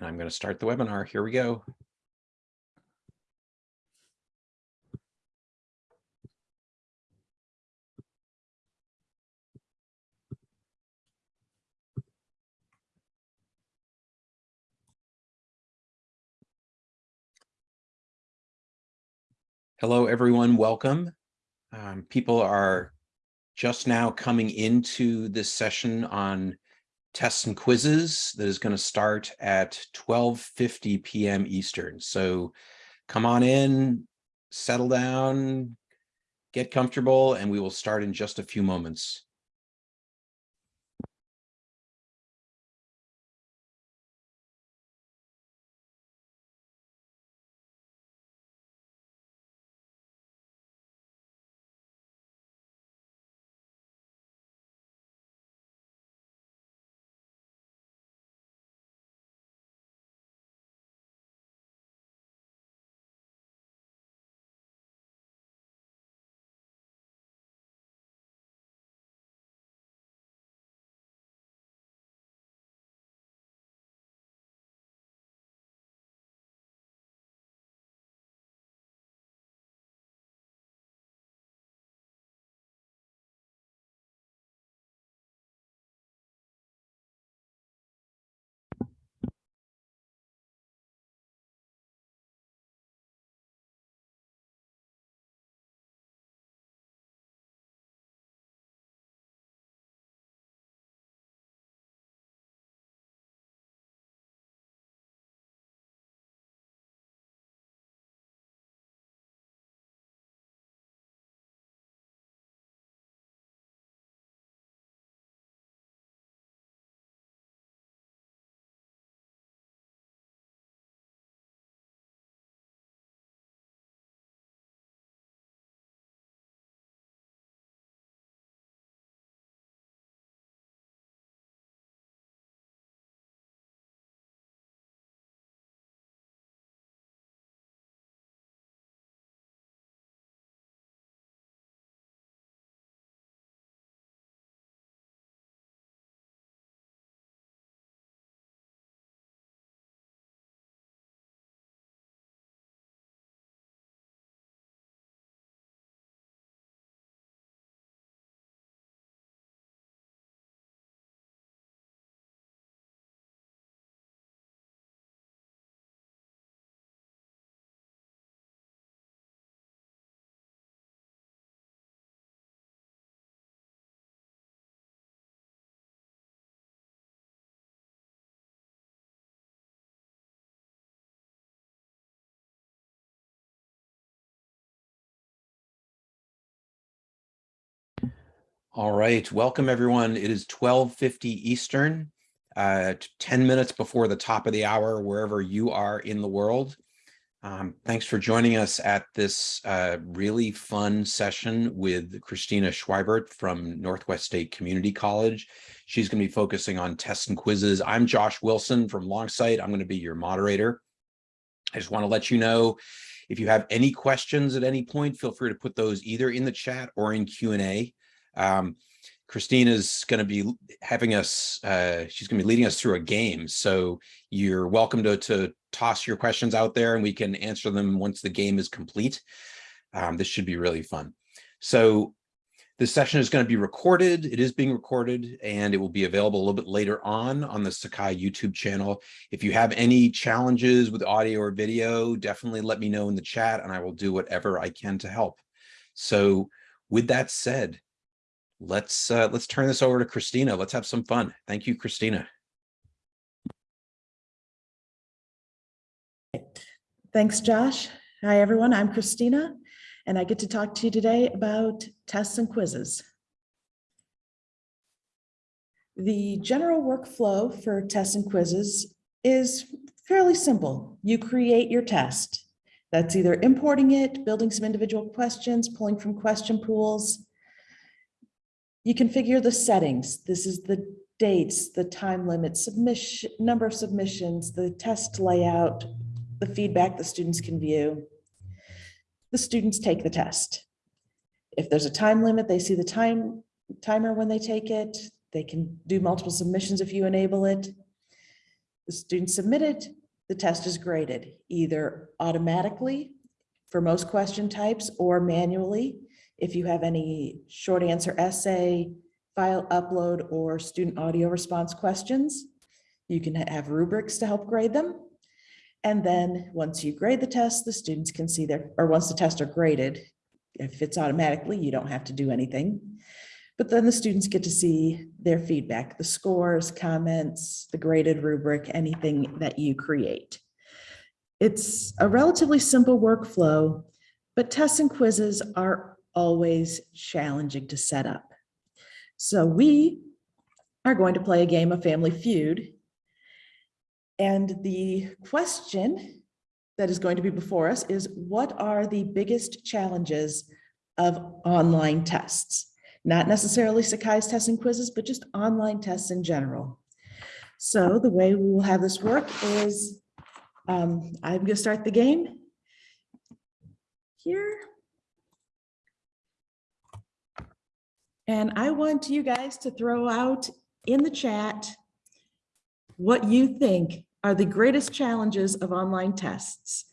and I'm going to start the webinar. Here we go. Hello, everyone. Welcome. Um, people are just now coming into this session on tests and quizzes that is going to start at 12.50 p.m. Eastern. So come on in, settle down, get comfortable, and we will start in just a few moments. All right, welcome everyone. It is 12.50 Eastern, uh, 10 minutes before the top of the hour, wherever you are in the world. Um, thanks for joining us at this uh, really fun session with Christina Schweibert from Northwest State Community College. She's going to be focusing on tests and quizzes. I'm Josh Wilson from Longsight. I'm going to be your moderator. I just want to let you know if you have any questions at any point, feel free to put those either in the chat or in Q&A. Um, Christina's going to be having us, uh, she's going to be leading us through a game. So you're welcome to, to toss your questions out there and we can answer them once the game is complete. Um, this should be really fun. So this session is going to be recorded. It is being recorded and it will be available a little bit later on on the Sakai YouTube channel. If you have any challenges with audio or video, definitely let me know in the chat and I will do whatever I can to help. So with that said, let's uh, let's turn this over to Christina. Let's have some fun. Thank you, Christina. Thanks, Josh. Hi, everyone. I'm Christina, and I get to talk to you today about tests and quizzes. The general workflow for tests and quizzes is fairly simple. You create your test. That's either importing it, building some individual questions, pulling from question pools, you configure the settings. This is the dates, the time limit, submission, number of submissions, the test layout, the feedback the students can view. The students take the test. If there's a time limit, they see the time timer when they take it. They can do multiple submissions if you enable it. The student submitted, the test is graded either automatically for most question types or manually. If you have any short answer essay, file upload, or student audio response questions, you can have rubrics to help grade them. And then once you grade the test, the students can see their, or once the tests are graded, if it's automatically, you don't have to do anything. But then the students get to see their feedback, the scores, comments, the graded rubric, anything that you create. It's a relatively simple workflow, but tests and quizzes are always challenging to set up. So we are going to play a game of Family Feud. And the question that is going to be before us is what are the biggest challenges of online tests? Not necessarily Sakai's tests and quizzes, but just online tests in general. So the way we will have this work is um, I'm going to start the game here. And I want you guys to throw out in the chat what you think are the greatest challenges of online tests.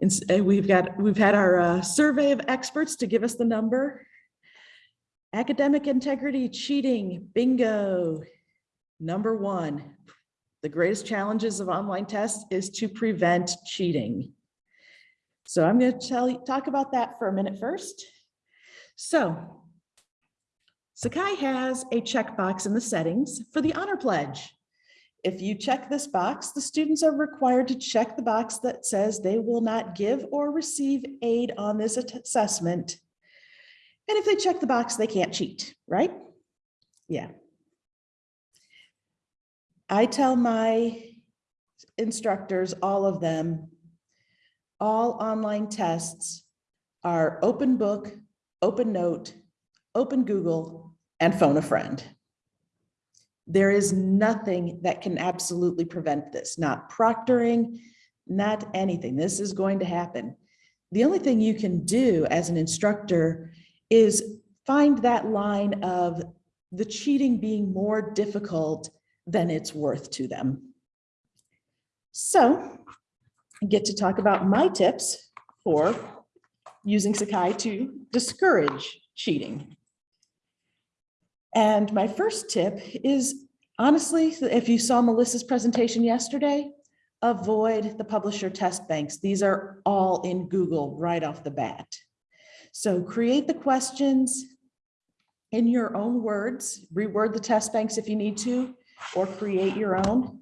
And uh, we've got, we've had our uh, survey of experts to give us the number. Academic integrity, cheating, bingo. Number one, the greatest challenges of online tests is to prevent cheating. So I'm going to tell you, talk about that for a minute first. So Sakai has a checkbox in the settings for the honor pledge. If you check this box, the students are required to check the box that says they will not give or receive aid on this assessment. And if they check the box, they can't cheat, right? Yeah. I tell my instructors, all of them, all online tests are open book, open note, open Google, and phone a friend. There is nothing that can absolutely prevent this, not proctoring, not anything. This is going to happen. The only thing you can do as an instructor is find that line of the cheating being more difficult than it's worth to them. So I get to talk about my tips for using Sakai to discourage cheating. And my first tip is honestly, if you saw Melissa's presentation yesterday, avoid the publisher test banks. These are all in Google right off the bat. So create the questions in your own words, reword the test banks if you need to, or create your own.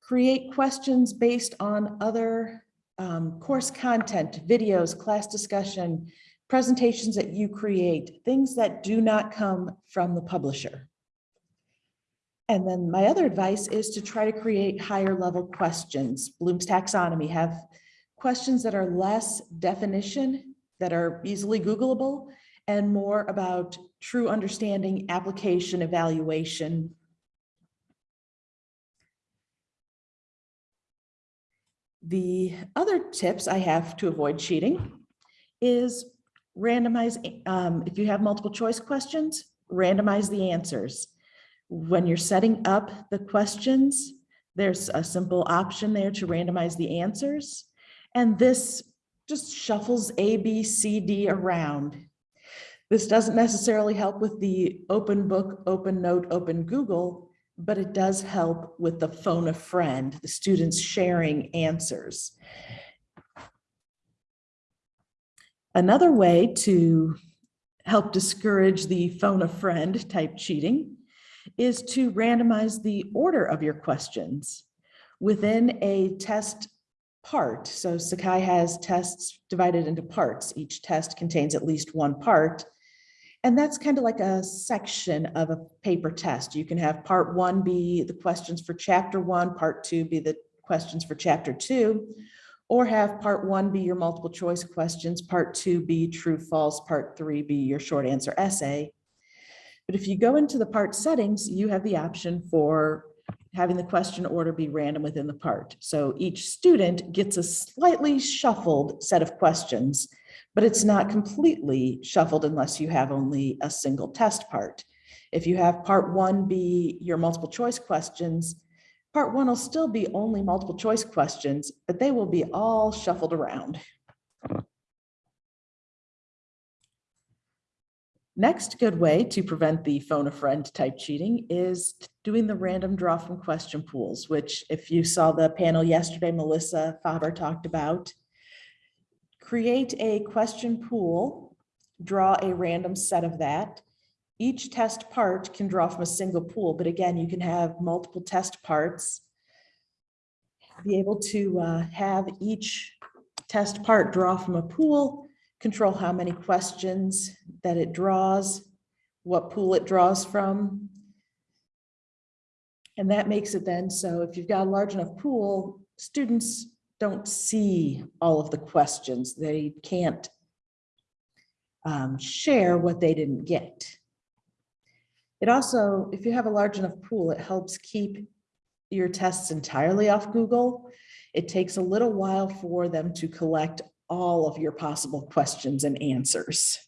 Create questions based on other um, course content, videos, class discussion, presentations that you create, things that do not come from the publisher. And then my other advice is to try to create higher level questions. Bloom's taxonomy have questions that are less definition, that are easily Googleable, and more about true understanding, application, evaluation. The other tips I have to avoid cheating is randomize, um, if you have multiple choice questions, randomize the answers. When you're setting up the questions, there's a simple option there to randomize the answers. And this just shuffles A, B, C, D around. This doesn't necessarily help with the open book, open note, open Google, but it does help with the phone a friend, the students sharing answers. Another way to help discourage the phone a friend type cheating is to randomize the order of your questions within a test part. So Sakai has tests divided into parts. Each test contains at least one part. And that's kind of like a section of a paper test. You can have part one be the questions for chapter one, part two be the questions for chapter two, or have part one be your multiple choice questions, part two be true, false, part three be your short answer essay. But if you go into the part settings, you have the option for having the question order be random within the part. So each student gets a slightly shuffled set of questions, but it's not completely shuffled unless you have only a single test part. If you have part one be your multiple choice questions, Part one will still be only multiple choice questions, but they will be all shuffled around. Next good way to prevent the phone a friend type cheating is doing the random draw from question pools, which if you saw the panel yesterday, Melissa Faber talked about. Create a question pool, draw a random set of that. Each test part can draw from a single pool, but again, you can have multiple test parts. Be able to uh, have each test part draw from a pool, control how many questions that it draws, what pool it draws from. And that makes it then, so if you've got a large enough pool, students don't see all of the questions. They can't um, share what they didn't get. It also, if you have a large enough pool, it helps keep your tests entirely off Google. It takes a little while for them to collect all of your possible questions and answers.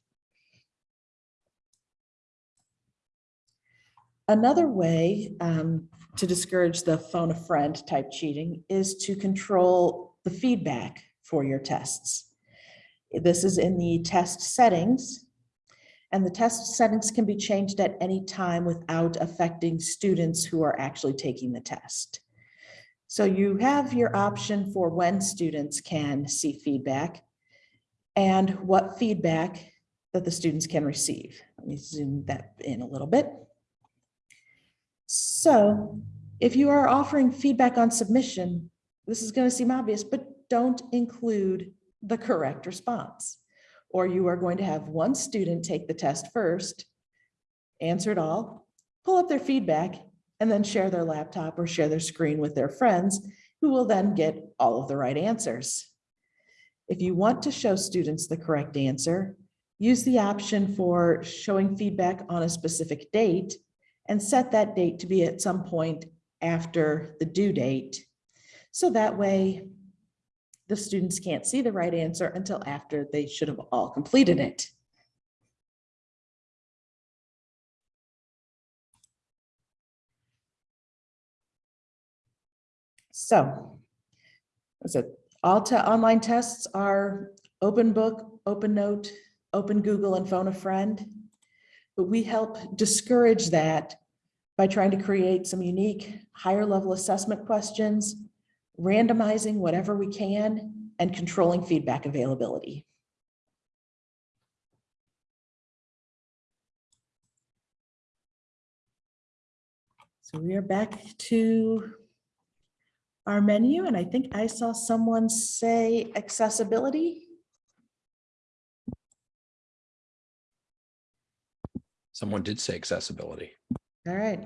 Another way um, to discourage the phone a friend type cheating is to control the feedback for your tests. This is in the test settings. And the test settings can be changed at any time without affecting students who are actually taking the test. So you have your option for when students can see feedback and what feedback that the students can receive. Let me zoom that in a little bit. So if you are offering feedback on submission, this is going to seem obvious, but don't include the correct response. Or you are going to have one student take the test first, answer it all, pull up their feedback, and then share their laptop or share their screen with their friends who will then get all of the right answers. If you want to show students the correct answer, use the option for showing feedback on a specific date and set that date to be at some point after the due date. So that way the students can't see the right answer until after they should have all completed it. So, it all online tests are open book, open note, open Google and phone a friend. But we help discourage that by trying to create some unique higher level assessment questions, randomizing whatever we can, and controlling feedback availability. So we are back to our menu, and I think I saw someone say accessibility. Someone did say accessibility. All right,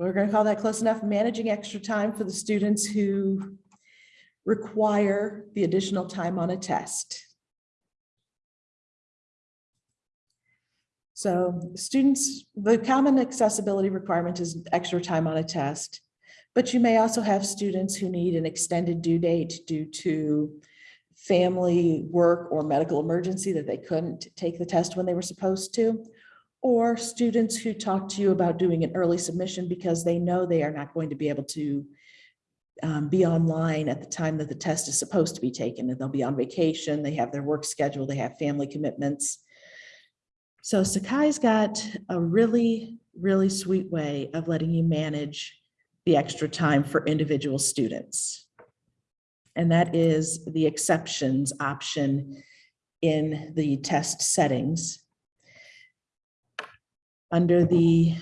we're going to call that close enough. Managing extra time for the students who require the additional time on a test. So students, the common accessibility requirement is extra time on a test. But you may also have students who need an extended due date due to family work or medical emergency that they couldn't take the test when they were supposed to. Or students who talk to you about doing an early submission because they know they are not going to be able to um, be online at the time that the test is supposed to be taken and they'll be on vacation, they have their work schedule, they have family commitments. So Sakai's got a really, really sweet way of letting you manage the extra time for individual students. And that is the exceptions option in the test settings. Under the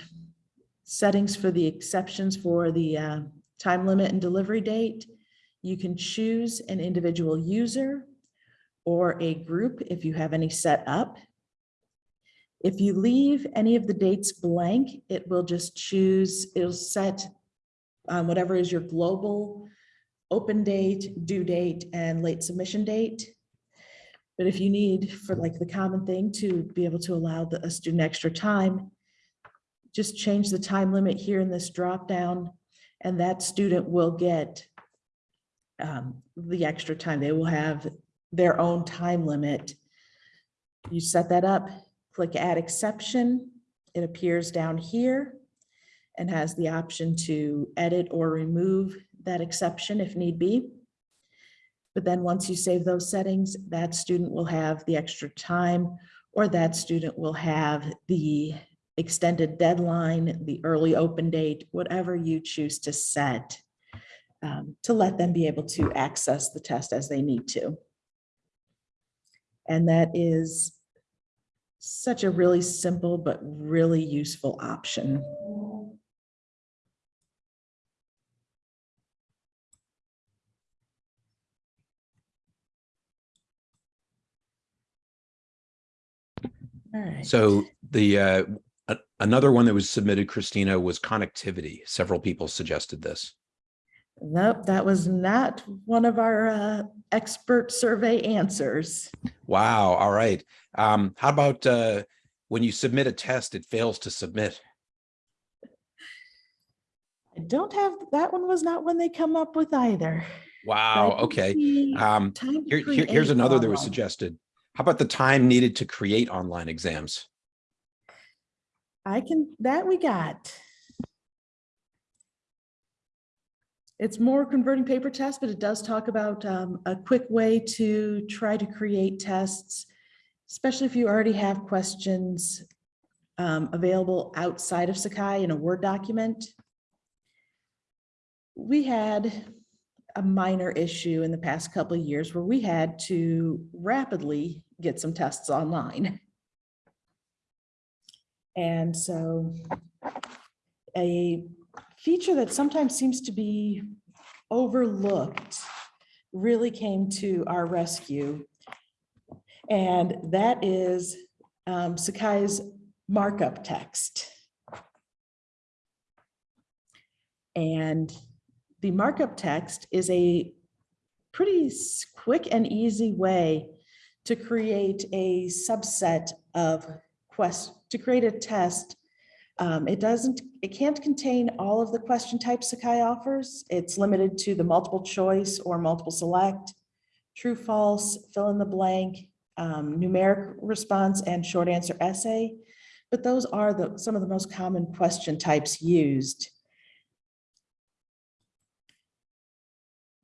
settings for the exceptions for the uh, time limit and delivery date, you can choose an individual user or a group if you have any set up. If you leave any of the dates blank, it will just choose, it'll set um, whatever is your global open date, due date, and late submission date. But if you need for like the common thing to be able to allow the, a student extra time, just change the time limit here in this drop down, and that student will get um, the extra time. They will have their own time limit. You set that up, click add exception. It appears down here. and has the option to edit or remove that exception if need be. But then once you save those settings, that student will have the extra time or that student will have the extended deadline, the early open date, whatever you choose to set um, to let them be able to access the test as they need to. And that is such a really simple but really useful option. All right. So the, uh, a- another one that was submitted, Christina, was connectivity. Several people suggested this. Nope, that was not one of our uh, expert survey answers. Wow, all right. Um, how about, uh, when you submit a test, it fails to submit? I don't have, that one was not one they come up with either. Wow, okay. Um, here, here- here's another that was suggested. How about the time needed to create online exams? I can, that we got. It's more converting paper tests, but it does talk about um, a quick way to try to create tests, especially if you already have questions um, available outside of Sakai in a Word document. We had a minor issue in the past couple of years where we had to rapidly get some tests online. And so a feature that sometimes seems to be overlooked really came to our rescue. And that is um, Sakai's markup text. And the markup text is a pretty quick and easy way to create a subset of quest, to create a test. Um, it doesn't, it can't contain all of the question types Sakai offers. It's limited to the multiple choice or multiple select, true, false, fill in the blank, um, numeric response and short answer essay. But those are the, some of the most common question types used.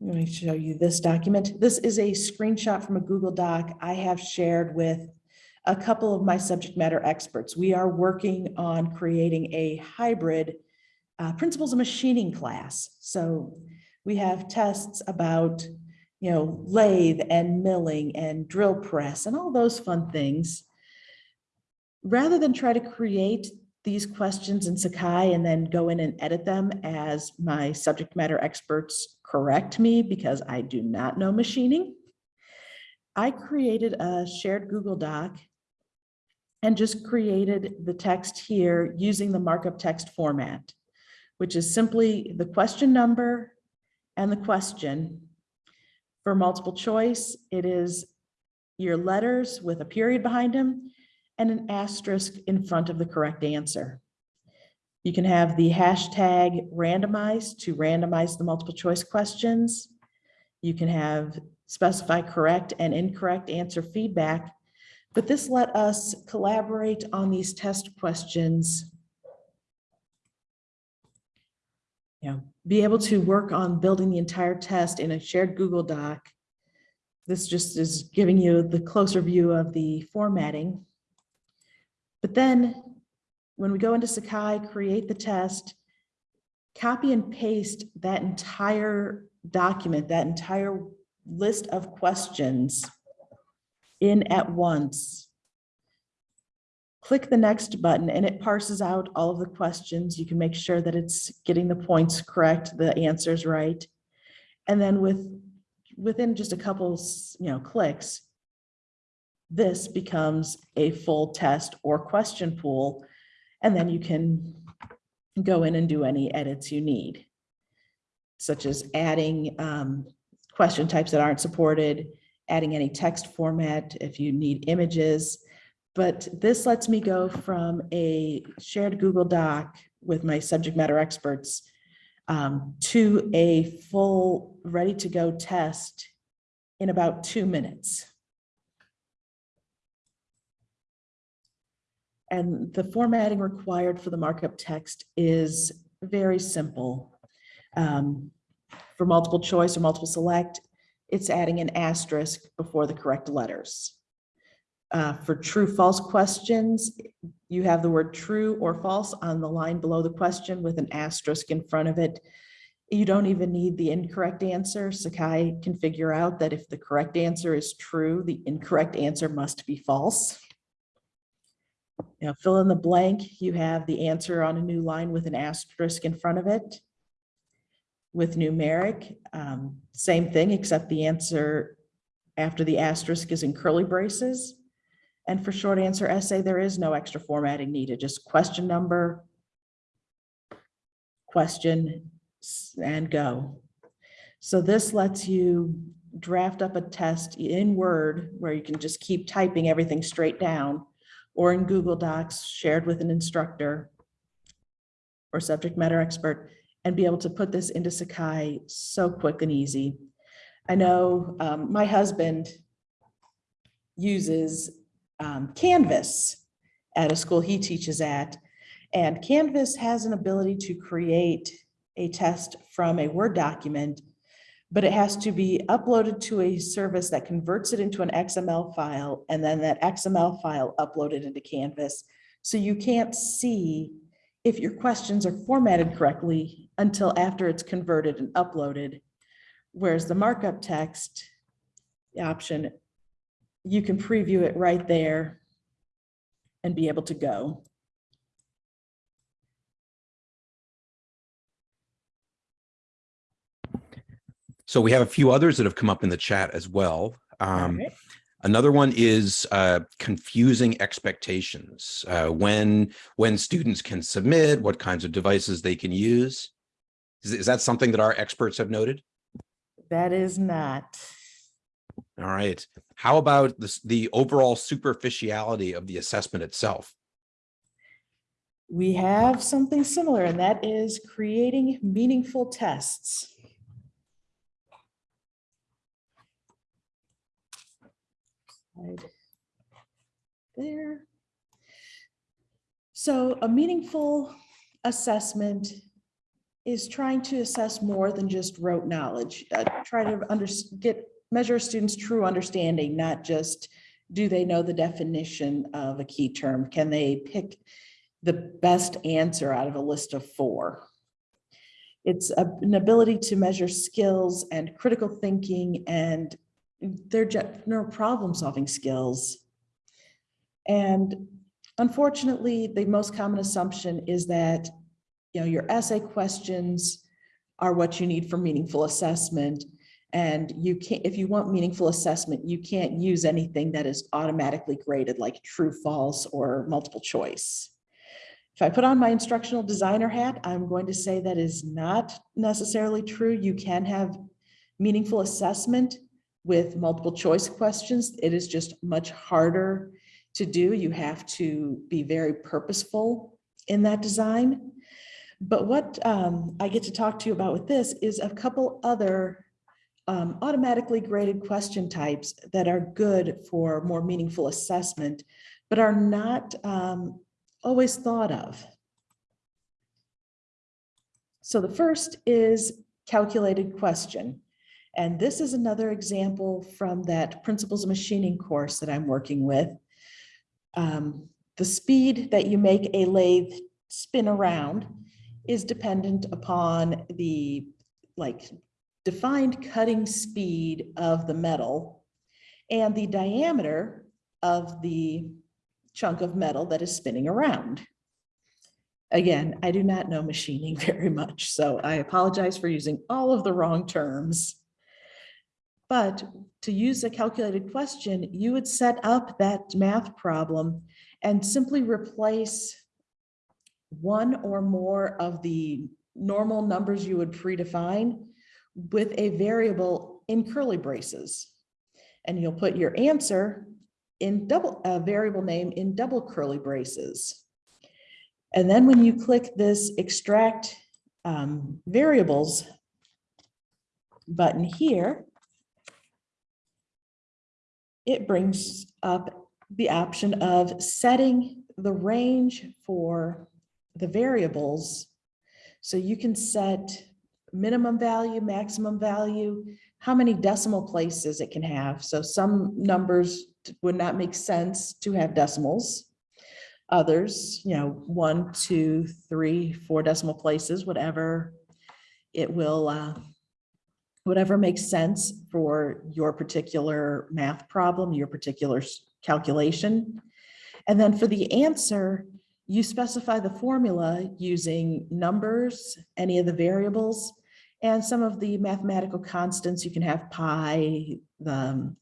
Let me show you this document. This is a screenshot from a Google Doc I have shared with a couple of my subject matter experts. We are working on creating a hybrid uh, principles of machining class. So we have tests about, you know, lathe and milling and drill press and all those fun things. Rather than try to create these questions in Sakai and then go in and edit them as my subject matter experts correct me because I do not know machining. I created a shared Google Doc and just created the text here using the markup text format, which is simply the question number and the question. For multiple choice, it is your letters with a period behind them and an asterisk in front of the correct answer. You can have the hashtag randomized to randomize the multiple choice questions. You can have specify correct and incorrect answer feedback, but this let us collaborate on these test questions. Know, be able to work on building the entire test in a shared Google Doc. This just is giving you the closer view of the formatting. But then when we go into Sakai, create the test, copy and paste that entire document, that entire list of questions in at once. Click the next button and it parses out all of the questions. You can make sure that it's getting the points correct, the answers right. And then with, within just a couple, you know, clicks, this becomes a full test or question pool. And then you can go in and do any edits you need, such as adding um, question types that aren't supported, adding any text format if you need images. But this lets me go from a shared Google Doc with my subject matter experts um, to a full, ready-to-go test in about two minutes. And the formatting required for the markup text is very simple. Um, For multiple choice or multiple select, it's adding an asterisk before the correct letters. Uh, For true, false questions, you have the word true or false on the line below the question with an asterisk in front of it. You don't even need the incorrect answer. Sakai can figure out that if the correct answer is true, the incorrect answer must be false. Now fill in the blank, you have the answer on a new line with an asterisk in front of it. With numeric, um, same thing, except the answer after the asterisk is in curly braces. And for short answer essay, there is no extra formatting needed, just question number, question, and go. So this lets you draft up a test in Word where you can just keep typing everything straight down or in Google Docs shared with an instructor or subject matter expert and be able to put this into Sakai so quick and easy. I know um, my husband uses um, Canvas at a school he teaches at. And Canvas has an ability to create a test from a Word document, but it has to be uploaded to a service that converts it into an XML file, and then that XML file uploaded into Canvas. So you can't see if your questions are formatted correctly until after it's converted and uploaded. Whereas the markup text option, you can preview it right there and be able to go. So we have a few others that have come up in the chat as well. Um, Alright. Another one is uh, confusing expectations. Uh, when when students can submit, what kinds of devices they can use. Is, is that something that our experts have noted? That is not. All right. How about this, the overall superficiality of the assessment itself? We have something similar, and that is creating meaningful tests. Slide There. So a meaningful assessment is trying to assess more than just rote knowledge. Uh, Try to under, get, measure students' true understanding, not just do they know the definition of a key term? Can they pick the best answer out of a list of four? It's a- an ability to measure skills and critical thinking and their general problem-solving skills. And unfortunately, the most common assumption is that, you know, your essay questions are what you need for meaningful assessment. And you can't, if you want meaningful assessment, you can't use anything that is automatically graded like true, false, or multiple choice. If I put on my instructional designer hat, I'm going to say that is not necessarily true. You can have meaningful assessment with multiple choice questions. It is just much harder to do. You have to be very purposeful in that design. But what um, I get to talk to you about with this is a couple other um, automatically graded question types that are good for more meaningful assessment, but are not um, always thought of. So the first is calculated question. And this is another example from that Principles of Machining course that I'm working with. Um, The speed that you make a lathe spin around is dependent upon the like defined cutting speed of the metal and the diameter of the chunk of metal that is spinning around. Again, I do not know machining very much, so I apologize for using all of the wrong terms. But to use a calculated question, you would set up that math problem and simply replace one or more of the normal numbers you would predefine with a variable in curly braces. And you'll put your answer in double, a variable name in double curly braces. And then when you click this extract um, variables button here, it brings up the option of setting the range for the variables So you can set minimum value, maximum value, how many decimal places it can have. So some numbers would not make sense to have decimals. Others, you know, one, two, three, four decimal places, whatever. It will, uh, whatever makes sense for your particular math problem, your particular calculation. And then for the answer, you specify the formula using numbers, any of the variables, and some of the mathematical constants. You can have pi, the um,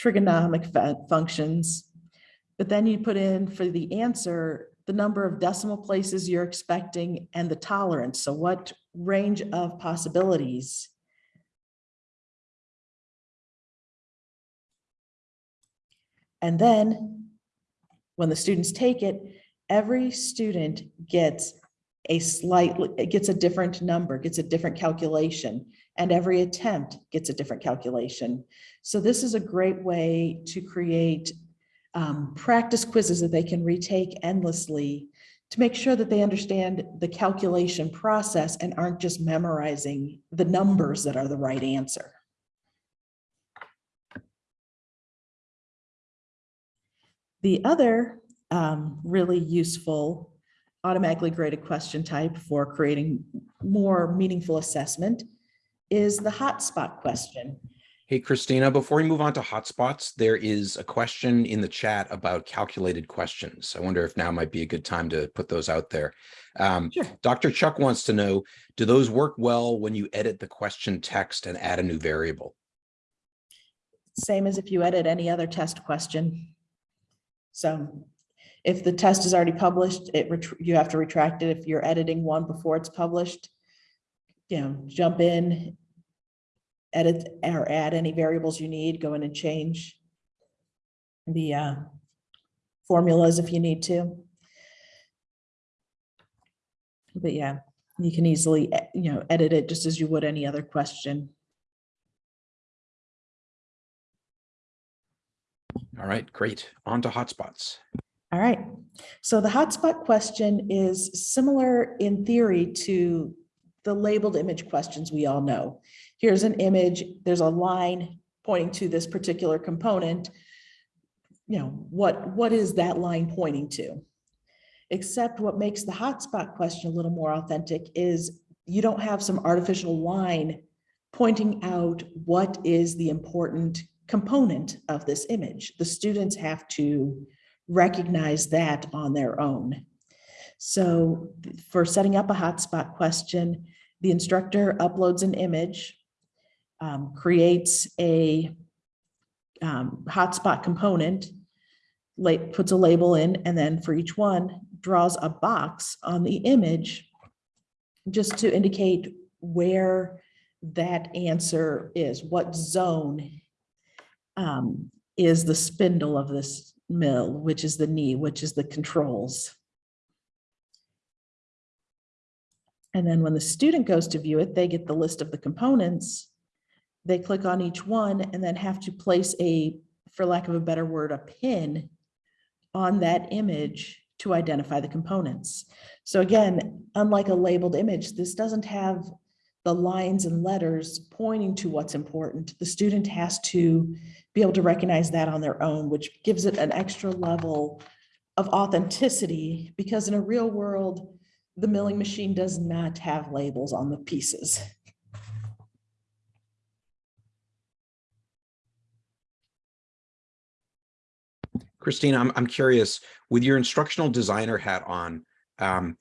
trigonomic functions. But then you put in for the answer, the number of decimal places you're expecting and the tolerance. So what range of possibilities? And then when the students take it, every student gets a slightly, gets a different number, gets a different calculation, and every attempt gets a different calculation. So this is a great way to create um, practice quizzes that they can retake endlessly to make sure that they understand the calculation process and aren't just memorizing the numbers that are the right answer. The other um, really useful automatically graded question type for creating more meaningful assessment is the hotspot question. Hey, Christina, before we move on to hotspots, there is a question in the chat about calculated questions. I wonder if now might be a good time to put those out there. Um, Sure. Dr. Chuck wants to know, do those work well when you edit the question text and add a new variable? Same as if you edit any other test question. So if the test is already published, it, you have to retract it. If you're editing one before it's published, you know, jump in, edit or add any variables you need, go in and change the uh, formulas if you need to. But yeah, you can easily, you know, edit it just as you would any other question. All right, great. On to hotspots. All right, so the hotspot question is similar in theory to the labeled image questions we all know. Here's an image, there's a line pointing to this particular component. You know, what, what is that line pointing to? Except what makes the hotspot question a little more authentic is you don't have some artificial line pointing out what is the important component of this image. The students have to recognize that on their own. So for setting up a hotspot question, the instructor uploads an image, um, creates a um, hotspot component, la- puts a label in, and then for each one, draws a box on the image just to indicate where that answer is, what zone um, is the spindle of this mill, which is the knee, which is the controls. And then when the student goes to view it, they get the list of the components. They click on each one and then have to place a, for lack of a better word, a pin on that image to identify the components. So again, unlike a labeled image, this doesn't have the lines and letters pointing to what's important. The student has to be able to recognize that on their own, which gives it an extra level of authenticity because in a real world, the milling machine does not have labels on the pieces. Christina, I'm, I'm curious, with your instructional designer hat on, um,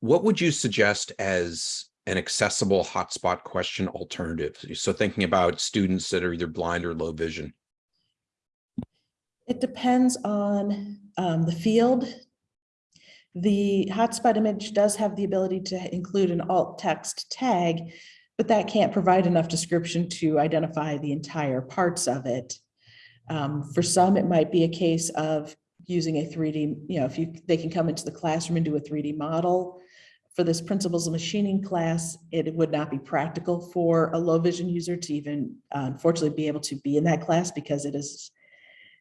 what would you suggest as an accessible hotspot question alternative? So thinking about students that are either blind or low vision. It depends on um, the field. The hotspot image does have the ability to include an alt text tag, but that can't provide enough description to identify the entire parts of it. Um, For some, it might be a case of using a 3D, you know, if you, they can come into the classroom and do a 3D model. For this principles of machining class, it would not be practical for a low vision user to even uh, unfortunately be able to be in that class because it is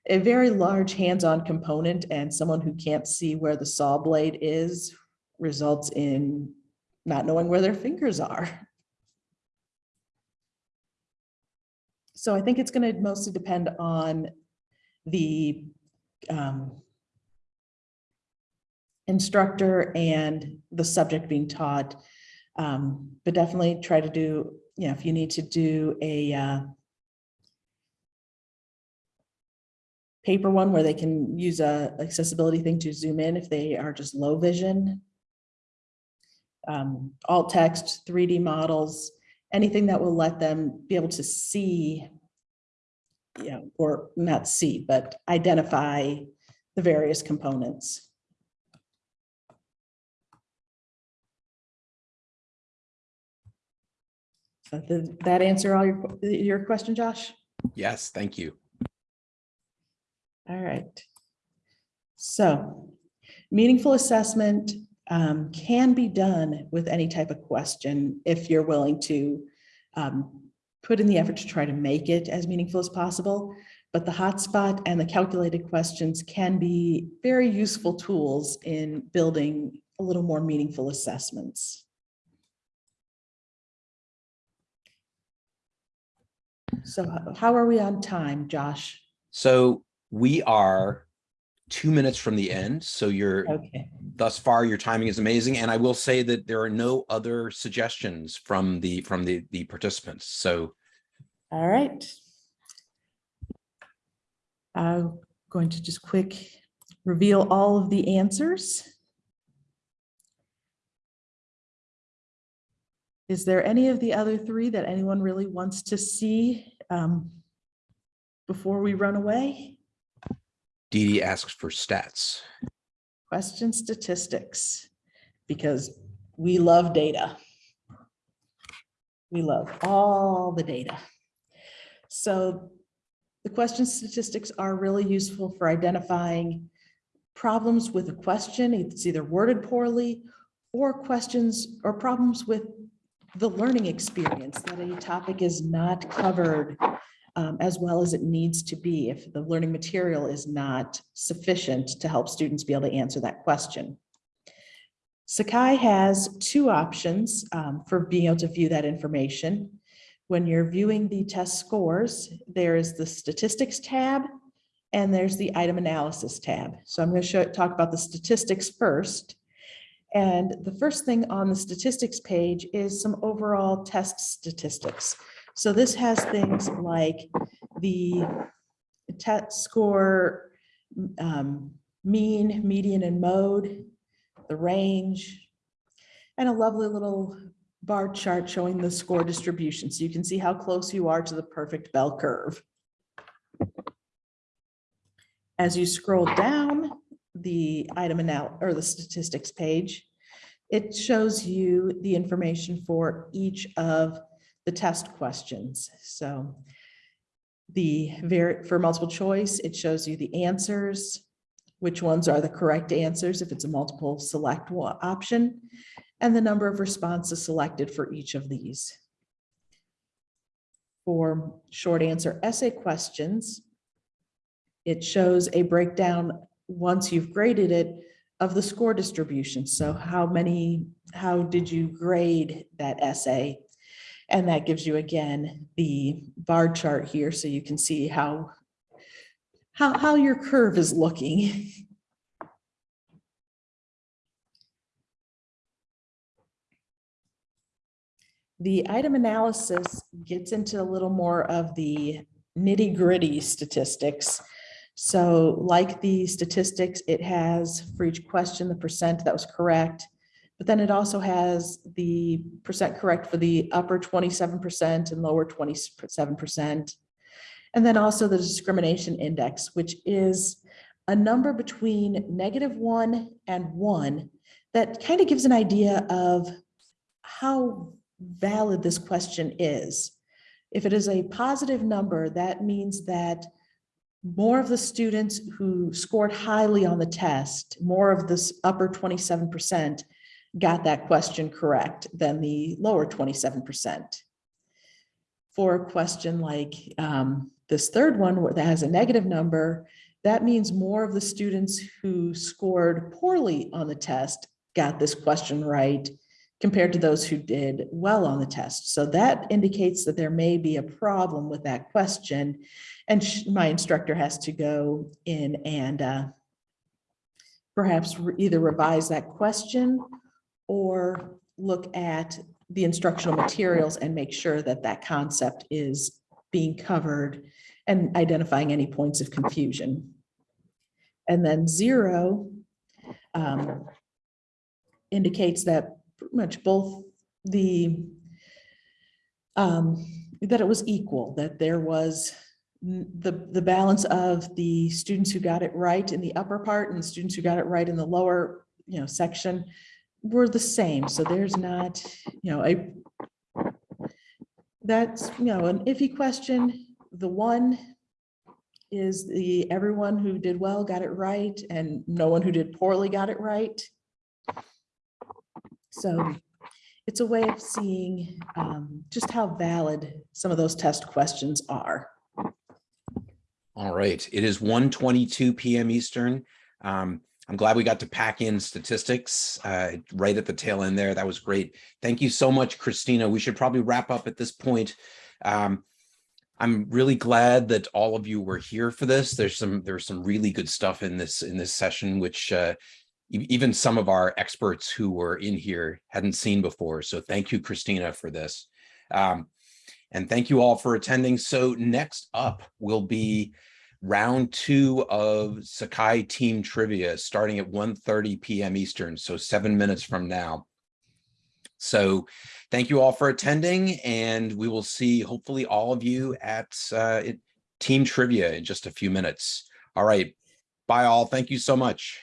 a very large hands-on component and someone who can't see where the saw blade is results in not knowing where their fingers are. So I think it's going to mostly depend on the um, instructor and the subject being taught. Um, But definitely try to do, you know, if you need to do a uh, paper one where they can use a accessibility thing to zoom in if they are just low vision. Um, alt text, 3D models, anything that will let them be able to see. You know, or not see, but identify the various components. So did that answer all your, your question, Josh? Yes, thank you. All right. So meaningful assessment um, can be done with any type of question if you're willing to um, put in the effort to try to make it as meaningful as possible. But the hotspot and the calculated questions can be very useful tools in building a little more meaningful assessments. So how are we on time, Josh? So we are two minutes from the end. So you're Okay. thus far, your timing is amazing. And I will say that there are no other suggestions from the from the the participants. So All right. I'm going to just quick reveal all of the answers. Is there any of the other three that anyone really wants to see um, before we run away? Dee Dee asks for stats. Question statistics, because we love data. We love all the data. So the question statistics are really useful for identifying problems with a question. It's either worded poorly or questions or problems with the learning experience that a topic is not covered um, as well as it needs to be if the learning material is not sufficient to help students be able to answer that question. Sakai has two options um, for being able to view that information. When you're viewing the test scores, there is the statistics tab and there's the item analysis tab. So I'm going to show, talk about the statistics first. And the first thing on the statistics page is some overall test statistics. So this has things like the test score, um, mean, median, and mode, the range, and a lovely little bar chart showing the score distribution. So you can see how close you are to the perfect bell curve. As you scroll down the item anal, or the statistics page, it shows you the information for each of the test questions. So the ver, for multiple choice, it shows you the answers, which ones are the correct answers if it's a multiple select option, and the number of responses selected for each of these. For short answer essay questions, it shows a breakdown, once you've graded it, of the score distribution. So how many, how did you grade that essay? And that gives you again, the bar chart here, so you can see how, how, how your curve is looking. The item analysis gets into a little more of the nitty gritty statistics. So like the statistics, it has for each question, the percent that was correct. But then it also has the percent correct for the upper twenty-seven percent and lower twenty-seven percent. And then also the discrimination index, which is a number between negative one and one that kind of gives an idea of how valid this question is. If it is a positive number, that means that more of the students who scored highly on the test, more of this upper 27% got that question correct than the lower 27%. For a question like um, this third one that has a negative number, that means more of the students who scored poorly on the test got this question right compared to those who did well on the test. So that indicates that there may be a problem with that question. And my instructor has to go in and uh, perhaps re- either revise that question or look at the instructional materials and make sure that that concept is being covered and identifying any points of confusion. And then zero um, indicates that pretty much both the um, that it was equal, that there was the, the balance of the students who got it right in the upper part and the students who got it right in the lower, you know, section were the same. So there's not, you know, a that's, you know, an iffy question. The one is the, everyone who did well got it right and no one who did poorly got it right. So it's a way of seeing um, just how valid some of those test questions are. All right, it is 1:22 PM Eastern. Um, I'm glad we got to pack in statistics uh, right at the tail end there. That was great. Thank you so much, Christina. We should probably wrap up at this point. Um, I'm really glad that all of you were here for this. There's some there's some really good stuff in this in this session, which uh, even some of our experts who were in here hadn't seen before. So thank you, Christina, for this. Um, and thank you all for attending. So next up will be round two of Sakai Team Trivia, starting at 1:30 PM Eastern, so seven minutes from now. So thank you all for attending, and we will see hopefully all of you at uh, Team Trivia in just a few minutes. All right, bye all. Thank you so much.